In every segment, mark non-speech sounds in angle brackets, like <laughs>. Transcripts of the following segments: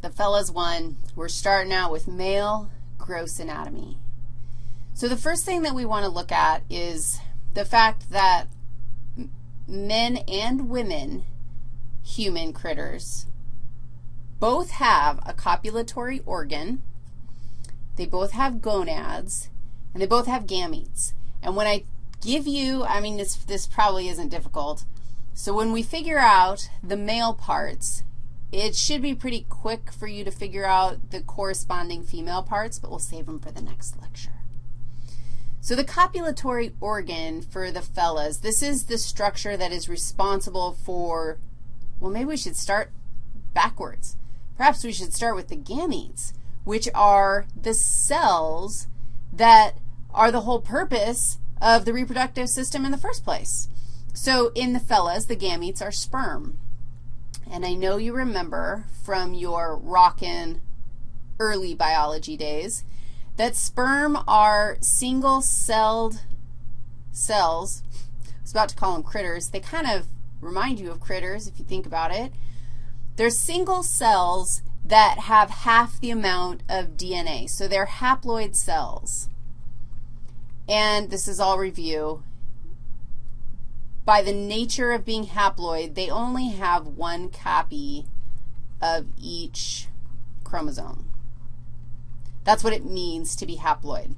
the fellas one, we're starting out with male gross anatomy. So the first thing that we want to look at is the fact that men and women, human critters, both have a copulatory organ, they both have gonads, and they both have gametes. And when I give you, I mean, this, this probably isn't difficult. So when we figure out the male parts, it should be pretty quick for you to figure out the corresponding female parts, but we'll save them for the next lecture. So the copulatory organ for the fellas, this is the structure that is responsible for, well, maybe we should start backwards. Perhaps we should start with the gametes, which are the cells that are the whole purpose of the reproductive system in the first place. So in the fellas, the gametes are sperm. And I know you remember from your rockin' early biology days that sperm are single-celled cells. I was about to call them critters. They kind of remind you of critters if you think about it. They're single cells that have half the amount of DNA. So they're haploid cells. And this is all review. By the nature of being haploid, they only have one copy of each chromosome. That's what it means to be haploid.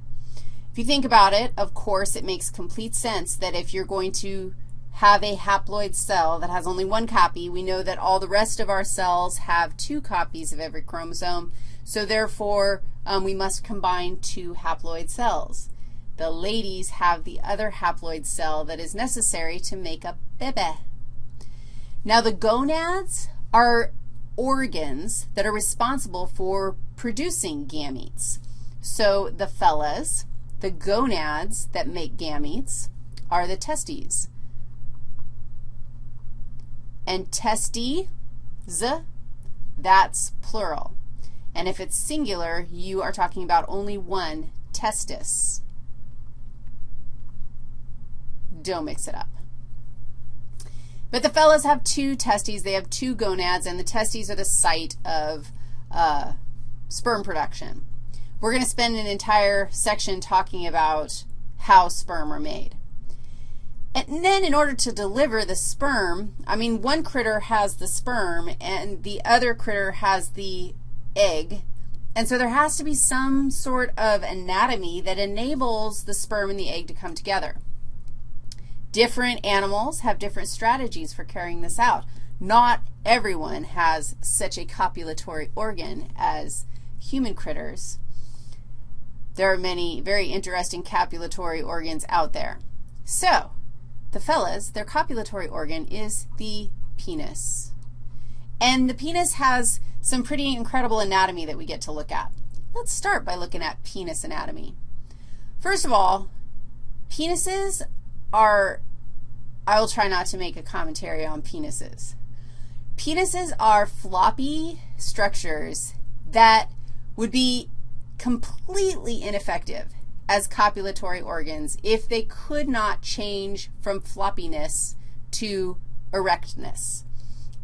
If you think about it, of course, it makes complete sense that if you're going to have a haploid cell that has only one copy, we know that all the rest of our cells have two copies of every chromosome. So therefore, um, we must combine two haploid cells. The ladies have the other haploid cell that is necessary to make a bebe. Now, the gonads are organs that are responsible for producing gametes. So the fellas, the gonads that make gametes, are the testes. And testes, that's plural. And if it's singular, you are talking about only one testis. Don't mix it up. But the fellas have two testes. They have two gonads, and the testes are the site of uh, sperm production. We're going to spend an entire section talking about how sperm are made. And then in order to deliver the sperm, I mean, one critter has the sperm and the other critter has the egg. And so there has to be some sort of anatomy that enables the sperm and the egg to come together. Different animals have different strategies for carrying this out. Not everyone has such a copulatory organ as human critters. There are many very interesting copulatory organs out there. So the fellas, their copulatory organ is the penis. And the penis has some pretty incredible anatomy that we get to look at. Let's start by looking at penis anatomy. First of all, penises are, I will try not to make a commentary on penises. Penises are floppy structures that would be completely ineffective as copulatory organs if they could not change from floppiness to erectness.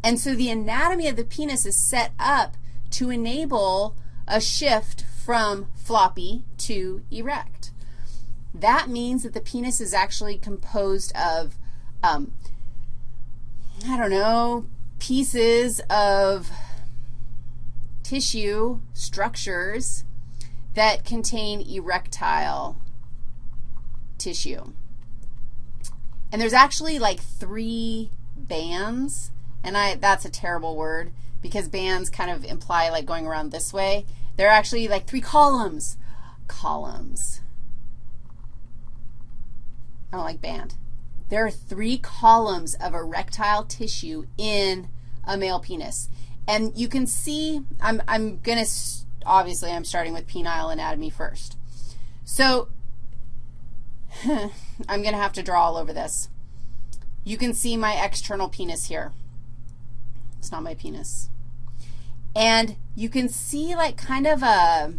And so the anatomy of the penis is set up to enable a shift from floppy to erect. That means that the penis is actually composed of, um, I don't know, pieces of tissue structures that contain erectile tissue. And there's actually like three bands, and I that's a terrible word because bands kind of imply like going around this way. There are actually like three columns. Columns. I don't like band. There are three columns of erectile tissue in a male penis. And you can see, I'm, I'm going to, obviously I'm starting with penile anatomy first. So <laughs> I'm going to have to draw all over this. You can see my external penis here. It's not my penis. And you can see like kind of a,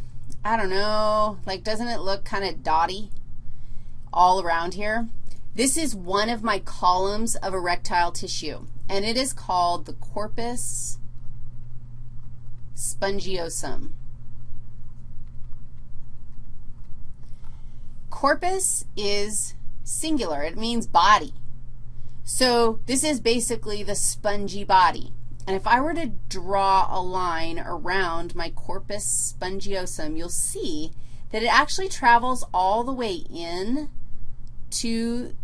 I don't know, like doesn't it look kind of dotty all around here? This is one of my columns of erectile tissue, and it is called the corpus spongiosum. Corpus is singular. It means body. So this is basically the spongy body. And if I were to draw a line around my corpus spongiosum, you'll see that it actually travels all the way in to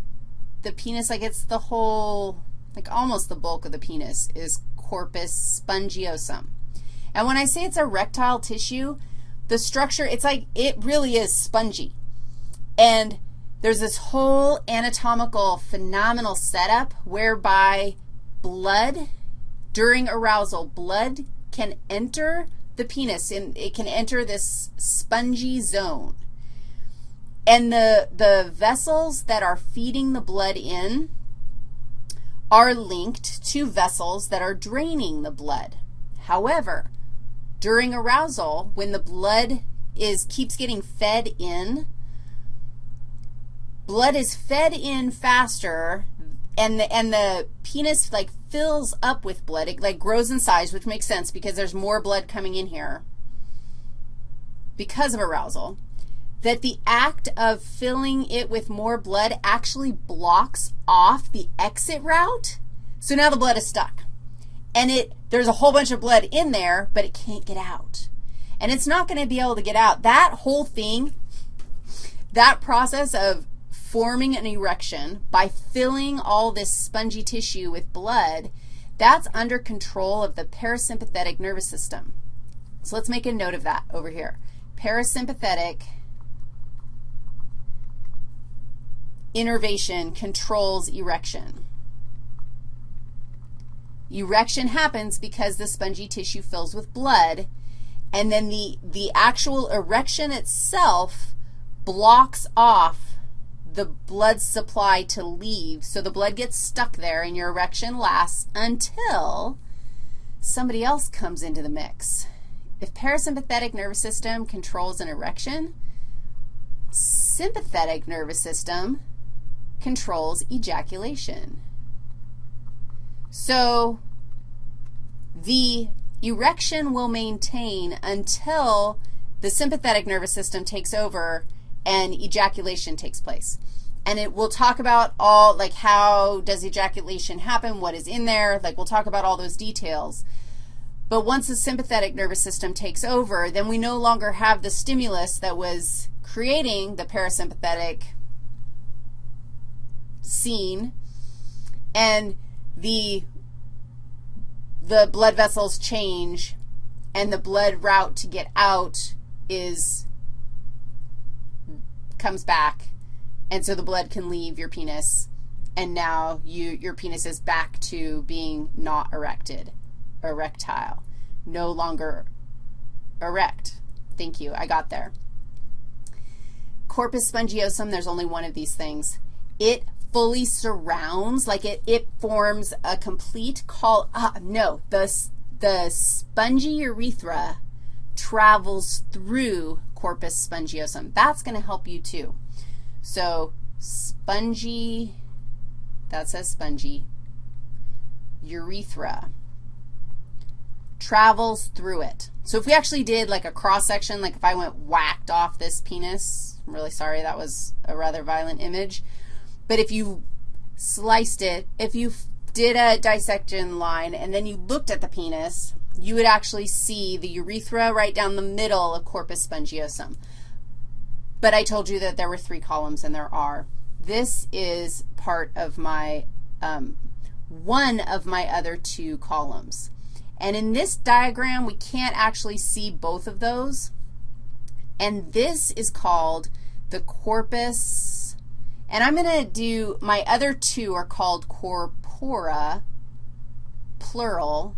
the penis, like it's the whole, like almost the bulk of the penis is corpus spongiosum. And when I say it's erectile tissue, the structure, it's like it really is spongy. And there's this whole anatomical phenomenal setup whereby blood, during arousal, blood can enter the penis and it can enter this spongy zone. And the, the vessels that are feeding the blood in are linked to vessels that are draining the blood. However, during arousal, when the blood is keeps getting fed in, blood is fed in faster and the, and the penis like fills up with blood. It like grows in size, which makes sense because there's more blood coming in here because of arousal, that the act of filling it with more blood actually blocks off the exit route. So now the blood is stuck. And it there's a whole bunch of blood in there, but it can't get out. And it's not going to be able to get out. That whole thing, that process of forming an erection by filling all this spongy tissue with blood, that's under control of the parasympathetic nervous system. So let's make a note of that over here. Parasympathetic innervation controls erection. Erection happens because the spongy tissue fills with blood, and then the, the actual erection itself blocks off the blood supply to leave. So the blood gets stuck there and your erection lasts until somebody else comes into the mix. If parasympathetic nervous system controls an erection, sympathetic nervous system controls ejaculation. So the erection will maintain until the sympathetic nervous system takes over and ejaculation takes place. And it will talk about all, like how does ejaculation happen, what is in there, like we'll talk about all those details. But once the sympathetic nervous system takes over, then we no longer have the stimulus that was creating the parasympathetic scene, and the, the blood vessels change, and the blood route to get out is comes back, and so the blood can leave your penis, and now you, your penis is back to being not erected, erectile, no longer erect. Thank you. I got there. Corpus spongiosum, there's only one of these things. It fully surrounds, like it, it forms a complete call, uh, no, the, the spongy urethra travels through corpus spongiosum. That's going to help you too. So spongy, that says spongy, urethra travels through it. So if we actually did like a cross-section, like if I went whacked off this penis, I'm really sorry, that was a rather violent image. But if you sliced it, if you did a dissection line and then you looked at the penis, you would actually see the urethra right down the middle of corpus spongiosum. But I told you that there were three columns, and there are. This is part of my, um, one of my other two columns. And in this diagram, we can't actually see both of those. And this is called the corpus, and I'm going to do, my other two are called corpora, plural,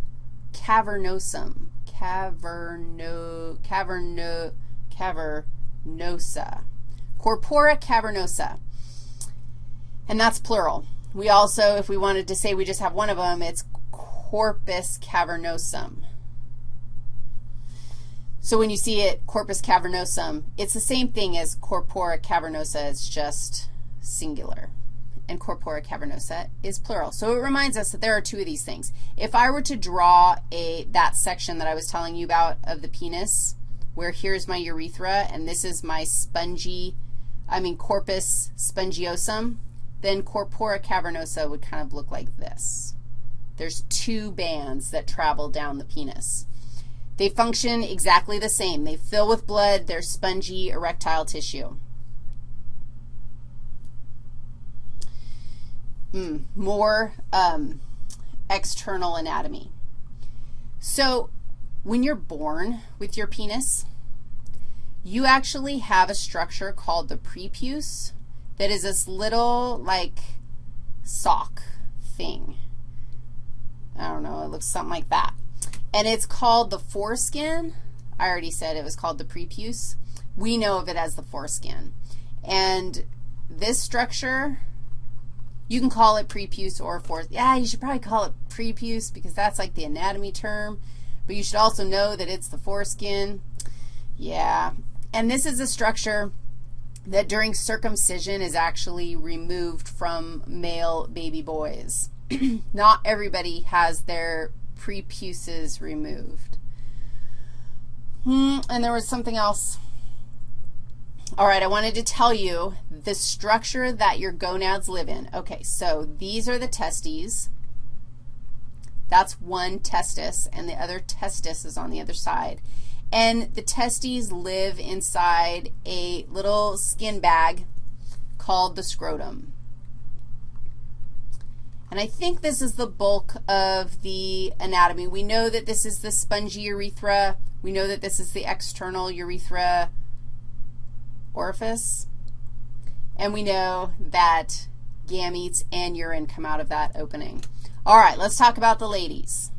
cavernosum, caverno, caverno, cavernosa, corpora cavernosa, and that's plural. We also, if we wanted to say we just have one of them, it's corpus cavernosum. So when you see it, corpus cavernosum, it's the same thing as corpora cavernosa. It's just singular. and corpora cavernosa is plural. So it reminds us that there are two of these things. If I were to draw a, that section that I was telling you about of the penis, where here's my urethra and this is my spongy, I mean corpus spongiosum, then corpora cavernosa would kind of look like this. There's two bands that travel down the penis. They function exactly the same. They fill with blood. They're spongy erectile tissue. Mm, more um, external anatomy. So when you're born with your penis, you actually have a structure called the prepuce that is this little, like, sock thing. I don't know, it looks something like that. And it's called the foreskin. I already said it was called the prepuce. We know of it as the foreskin. And this structure, you can call it prepuce or fore. Yeah, you should probably call it prepuce because that's like the anatomy term. But you should also know that it's the foreskin. Yeah. And this is a structure that during circumcision is actually removed from male baby boys. <clears throat> Not everybody has their prepuces removed. Hmm, and there was something else. All right, I wanted to tell you the structure that your gonads live in. Okay, so these are the testes. That's one testis, and the other testis is on the other side. And the testes live inside a little skin bag called the scrotum. And I think this is the bulk of the anatomy. We know that this is the spongy urethra. We know that this is the external urethra orifice. And we know that gametes and urine come out of that opening. All right, let's talk about the ladies.